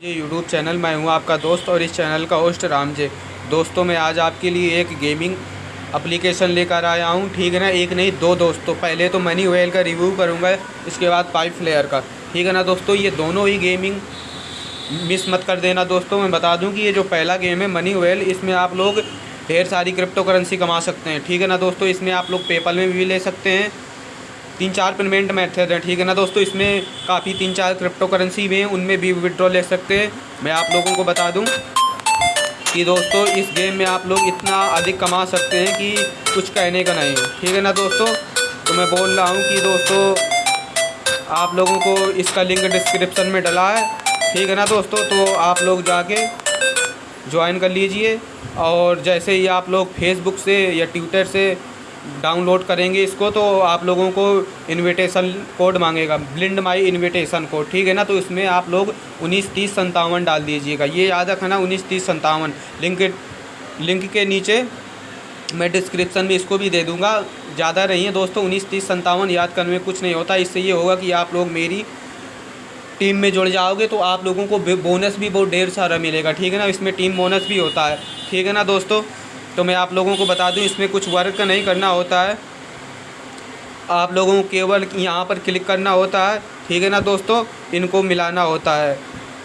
ये YouTube channel मैं हूँ आपका दोस्त और इस चैनल का होस्ट राम जे। दोस्तों, मैं आज आपके लिए एक गेमिंग एप्लीकेशन लेकर आया हूँ। ठीक है ना? एक नहीं, दो दोस्तों। पहले तो मनी वेल का रिव्यू करूँगा, इसके बाद पाइप फ्लेयर का। ठीक है ना दोस्तों? ये दोनों ही गेमिंग मिस मत कर देना दोस्तों। मैं बता दूँ कि ये जो पहला गेम है मनी वेल इसमें आप लोग ढेर सारी क्रिप्टो करेंसी कमा सकते हैं। ठीक है ना दोस्तों? इसमें आप लोग पेपल में भी ले सकते हैं। तीन चार पेमेंट मेथड हैं ठीक है ना दोस्तों? इसमें काफ़ी तीन चार क्रिप्टो करेंसी भी हैं, उनमें भी विड्रॉ ले सकते हैं। मैं आप लोगों को बता दूँ कि दोस्तों, इस गेम में आप लोग इतना अधिक कमा सकते हैं कि कुछ कहने का नहीं ठीक है ना दोस्तों? तो मैं बोल रहा हूँ कि दोस्तों, आप लोगों को इसका लिंक डिस्क्रिप्सन में डला है। ठीक है ना दोस्तों? तो आप लोग जाके ज्वाइन कर लीजिए। और जैसे ही आप लोग फेसबुक से या ट्विटर से डाउनलोड करेंगे इसको तो आप लोगों को इनविटेशन कोड मांगेगा ब्लिंड माई इनविटेशन कोड ठीक है ना? तो इसमें आप लोग उन्नीस तीस संतावन डाल दीजिएगा। ये याद रखना, उन्नीस तीस संतावन लिंक लिंक के नीचे मैं डिस्क्रिप्शन में इसको भी दे दूँगा। ज़्यादा नहीं है दोस्तों, उन्नीस तीस संतावन याद करने में कुछ नहीं होता। इससे ये होगा कि आप लोग मेरी टीम में जुड़ जाओगे तो आप लोगों को बोनस भी बहुत ढेर सारा मिलेगा, ठीक है ना? इसमें टीम बोनस भी होता है, ठीक है ना दोस्तों? तो मैं आप लोगों को बता दूँ, इसमें कुछ वर्क नहीं करना होता है। आप लोगों को केवल यहाँ पर क्लिक करना होता है। ठीक है ना दोस्तों? इनको मिलाना होता है।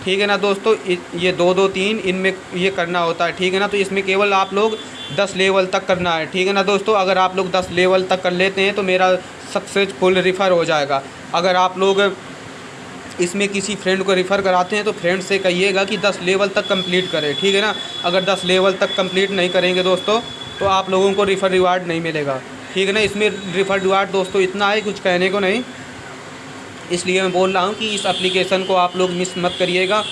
ठीक है ना दोस्तों? ये दो दो तीन, इनमें ये करना होता है। ठीक है ना? तो इसमें केवल आप लोग दस लेवल तक करना है। ठीक है ना दोस्तों? अगर आप लोग दस लेवल तक कर लेते हैं तो मेरा सक्सेसफुल रिफ़र हो जाएगा। अगर आप लोग इसमें किसी फ्रेंड को रेफ़र कराते हैं तो फ्रेंड से कहिएगा कि दस लेवल तक कंप्लीट करें, ठीक है ना? अगर दस लेवल तक कंप्लीट नहीं करेंगे दोस्तों तो आप लोगों को रिफ़र रिवार्ड नहीं मिलेगा, ठीक है ना? इसमें रिफ़र रिवार्ड दोस्तों इतना है, कुछ कहने को नहीं। इसलिए मैं बोल रहा हूँ कि इस एप्लीकेशन को आप लोग मिस मत करिएगा,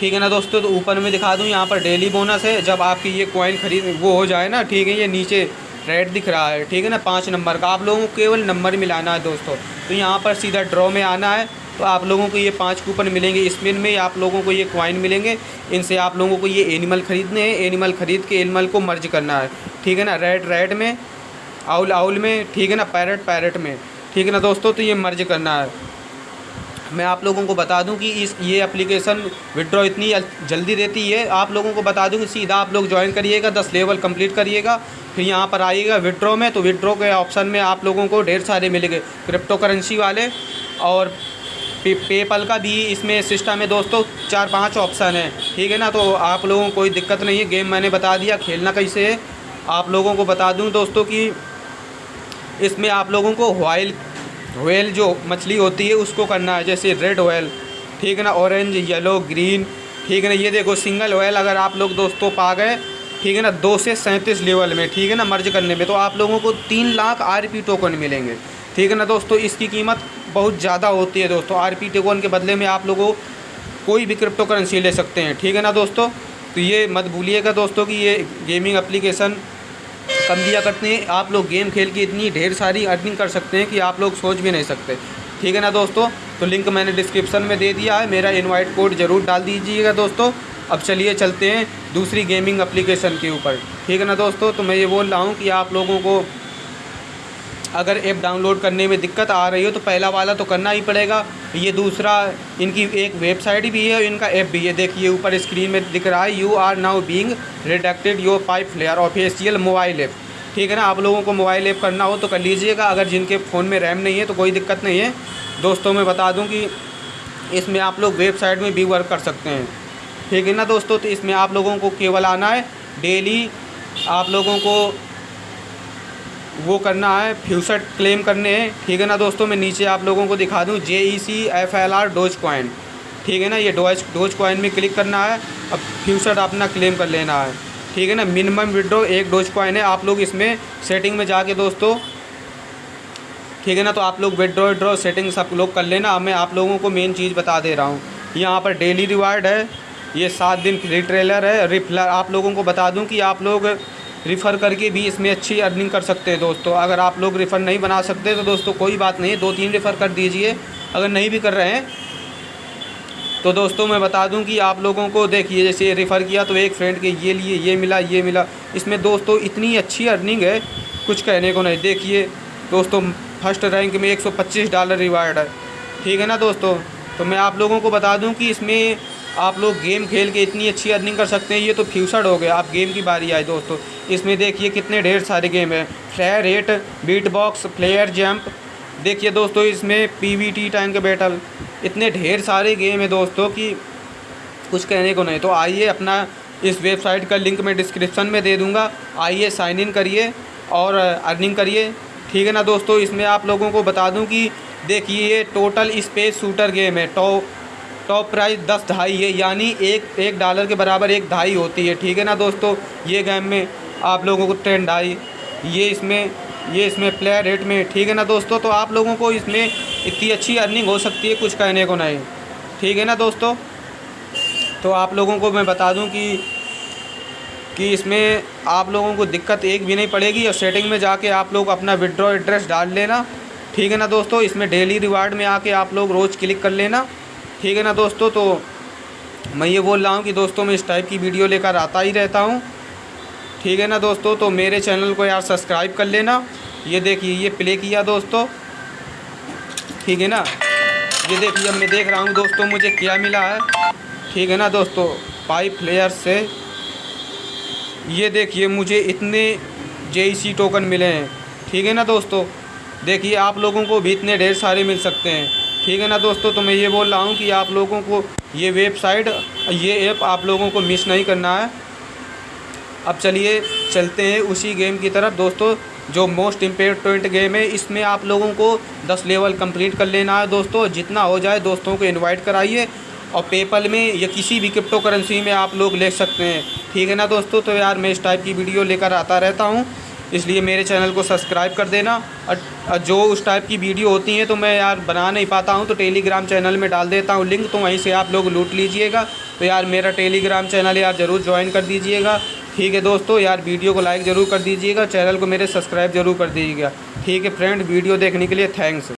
ठीक है ना दोस्तों? तो ऊपर में दिखा दूँ, यहाँ पर डेली बोनस है, जब आपकी ये कॉइन खरीद, वो हो जाए ना, ठीक है? ये नीचे रेड दिख रहा है, ठीक है ना? पाँच नंबर का, आप लोगों को केवल नंबर मिलाना है दोस्तों। तो यहाँ पर सीधा ड्रॉ में आना है तो आप लोगों को ये पाँच कूपन मिलेंगे स्पिन में, आप लोगों को ये क्वाइन मिलेंगे, इनसे आप लोगों को ये एनिमल ख़रीदने हैं एनिमल ख़रीद के एनिमल को मर्ज करना है। ठीक है ना? रेड रेड में आउल आउल में, ठीक है ना? पैरट पैरट में। ठीक है ना दोस्तों? तो ये मर्ज करना है। मैं आप लोगों को बता दूँ कि इस, ये एप्लीकेशन विड्रॉ इतनी जल्दी देती है। आप लोगों को बता दूँ कि सीधा आप लोग ज्वाइन करिएगा, दस लेवल कंप्लीट करिएगा, फिर यहाँ पर आइएगा विड्रॉ में तो विड्रॉ के ऑप्शन में आप लोगों को ढेर सारे मिलेंगे। क्रिप्टो करेंसी वाले और पे, पेपल का भी इसमें सिस्टम है दोस्तों, चार पाँच ऑप्शन है। ठीक है ना तो आप लोगों को कोई दिक्कत नहीं है, गेम मैंने बता दिया, खेलना कैसे है, आप लोगों को बता दूँ दोस्तों कि इसमें आप लोगों को वाइल वेल जो मछली होती है, उसको करना है, जैसे रेड ऑयल ठीक है ना, ऑरेंज, येलो, ग्रीन, ठीक है ना, ये देखो, सिंगल ऑयल अगर आप लोग दोस्तों पा गए, ठीक है ना, दो से सैंतीस लेवल में, ठीक है ना, मर्ज करने में तो आप लोगों को तीन लाख आर पी टोकन मिलेंगे। ठीक है ना दोस्तों? इसकी कीमत बहुत ज़्यादा होती है दोस्तों। आर पी टेकोन के बदले में आप लोगों कोई भी क्रिप्टो करेंसी ले सकते हैं। ठीक है ना दोस्तों? तो ये मत भूलिएगा दोस्तों कि ये गेमिंग एप्लीकेशन कम दिया करते हैं। आप लोग गेम खेल के इतनी ढेर सारी अर्निंग कर सकते हैं कि आप लोग सोच भी नहीं सकते। ठीक है ना दोस्तों? तो लिंक मैंने डिस्क्रिप्शन में दे दिया है। मेरा इनवाइट कोड ज़रूर डाल दीजिएगा दोस्तों। अब चलिए चलते हैं दूसरी गेमिंग एप्लीकेशन के ऊपर। ठीक है ना दोस्तों? तो मैं ये बोल रहा हूँ कि आप लोगों को अगर ऐप डाउनलोड करने में दिक्कत आ रही हो तो पहला वाला तो करना ही पड़ेगा। ये दूसरा, इनकी एक वेबसाइट भी है, इनका ऐप भी है। देखिए, ऊपर स्क्रीन में दिख रहा है you are now being redacted your pipe flare official mobile app ठीक है ना? आप लोगों को मोबाइल ऐप करना हो तो कर लीजिएगा। अगर जिनके फ़ोन में रैम नहीं है तो कोई दिक्कत नहीं है। दोस्तों, मैं बता दूँ कि इसमें आप लोग वेबसाइट में भी वर्क कर सकते हैं। ठीक है ना दोस्तों? तो इसमें आप लोगों को केवल आना है। डेली आप लोगों को वो करना है फ्यूचर क्लेम करने हैं। ठीक है ना दोस्तों, मैं नीचे आप लोगों को दिखा दूँ J E C F L R doge coin ठीक है ना, ये डोज डोज कॉइन में क्लिक करना है। अब फ्यूचर अपना क्लेम कर लेना है। ठीक है ना मिनिमम विड्रो एक डोज कॉइन है। आप लोग इसमें सेटिंग में जाके दोस्तों, ठीक है ना तो आप लोग विड्रो विड्रो सेटिंग सब लोग कर लेना। मैं आप लोगों को मेन चीज़ बता दे रहा हूँ। यहाँ पर डेली रिवार्ड है। ये सात दिन फ्री ट्रेलर है। रिफलर आप लोगों को बता दूँ कि आप लोग रिफ़र करके भी इसमें अच्छी अर्निंग कर सकते हैं दोस्तों। अगर आप लोग रिफ़र नहीं बना सकते तो दोस्तों कोई बात नहीं, दो तीन रिफ़र कर दीजिए। अगर नहीं भी कर रहे हैं तो दोस्तों मैं बता दूँ कि आप लोगों को देखिए, जैसे रिफ़र किया तो एक फ्रेंड के ये लिए, ये मिला ये मिला। इसमें दोस्तों इतनी अच्छी अर्निंग है, कुछ कहने को नहीं। देखिए दोस्तों फ़र्स्ट रैंक में 125 डॉलर रिवार्ड है। ठीक है ना दोस्तों? तो मैं आप लोगों को बता दूँ कि इसमें आप लोग गेम खेल के इतनी अच्छी अर्निंग कर सकते हैं, ये तो फ्यूचर हो गया। आप गेम की बारी आए दोस्तों। इसमें देखिए कितने ढेर सारे गेम हैं। Flare rate beat box flare jump देखिए दोस्तों, इसमें P V T tank battle इतने ढेर सारे गेम हैं दोस्तों कि कुछ कहने को नहीं। तो आइए अपना इस वेबसाइट का लिंक मैं डिस्क्रिप्शन में दे दूँगा। आइए साइन इन करिए और अर्निंग करिए। ठीक है ना दोस्तों? इसमें आप लोगों को बता दूँ कि देखिए, ये टोटल स्पेस शूटर गेम है। टॉप टॉप प्राइस दस ढाई है, यानी एक एक डॉलर के बराबर एक ढाई होती है, ठीक है ना दोस्तों? ये गेम में आप लोगों को टेन ढाई ये इसमें ये इसमें प्लेयर रेट में, ठीक है ना दोस्तों? तो आप लोगों को इसमें इतनी अच्छी अर्निंग हो सकती है, कुछ कहने को नहीं ठीक है ना दोस्तों? तो आप लोगों को मैं बता दूँ कि कि इसमें आप लोगों को दिक्कत एक भी नहीं पड़ेगी, और सेटिंग में जाके आप लोग अपना विड्रॉ एड्रेस डाल लेना। ठीक है ना दोस्तों? इसमें डेली रिवार्ड में आके आप लोग रोज़ क्लिक कर लेना। ठीक है ना दोस्तों? तो मैं ये बोल रहा हूँ कि दोस्तों मैं इस टाइप की वीडियो लेकर आता ही रहता हूँ। ठीक है ना दोस्तों? तो मेरे चैनल को यार सब्सक्राइब कर लेना। ये देखिए, ये प्ले किया दोस्तों। ठीक है ना? ये देखिए, अब मैं देख रहा हूँ दोस्तों, मुझे क्या मिला है। ठीक है ना दोस्तों? पाइप प्लेयर से। ये देखिए, मुझे इतने जे टोकन मिले हैं। ठीक है ना दोस्तों? देखिए, आप लोगों को भी इतने ढेर सारे मिल सकते हैं। ठीक है ना दोस्तों? तो मैं ये बोल रहा हूँ कि आप लोगों को ये वेबसाइट, ये ऐप आप लोगों को मिस नहीं करना है। अब चलिए, चलते हैं उसी गेम की तरफ़। दोस्तों, जो मोस्ट इम्पोर्टेंट गेम है, इसमें आप लोगों को 10 लेवल कंप्लीट कर लेना है दोस्तों। जितना हो जाए, दोस्तों को इनवाइट कराइए। और पेपल में या किसी भी क्रिप्टो करेंसी में आप लोग ले सकते हैं। ठीक है ना दोस्तों? तो यार, मैं इस टाइप की वीडियो लेकर आता रहता हूँ। इसलिए मेरे चैनल को सब्सक्राइब कर देना। और जो उस टाइप की वीडियो होती हैं तो मैं यार बना नहीं पाता हूँ तो टेलीग्राम चैनल में डाल देता हूँ लिंक तो वहीं से आप लोग लूट लीजिएगा। तो यार मेरा टेलीग्राम चैनल यार ज़रूर ज्वाइन कर दीजिएगा। ठीक है दोस्तों, यार वीडियो को लाइक ज़रूर कर दीजिएगा चैनल को मेरे सब्सक्राइब ज़रूर कर दीजिएगा। ठीक है फ्रेंड वीडियो देखने के लिए थैंक्स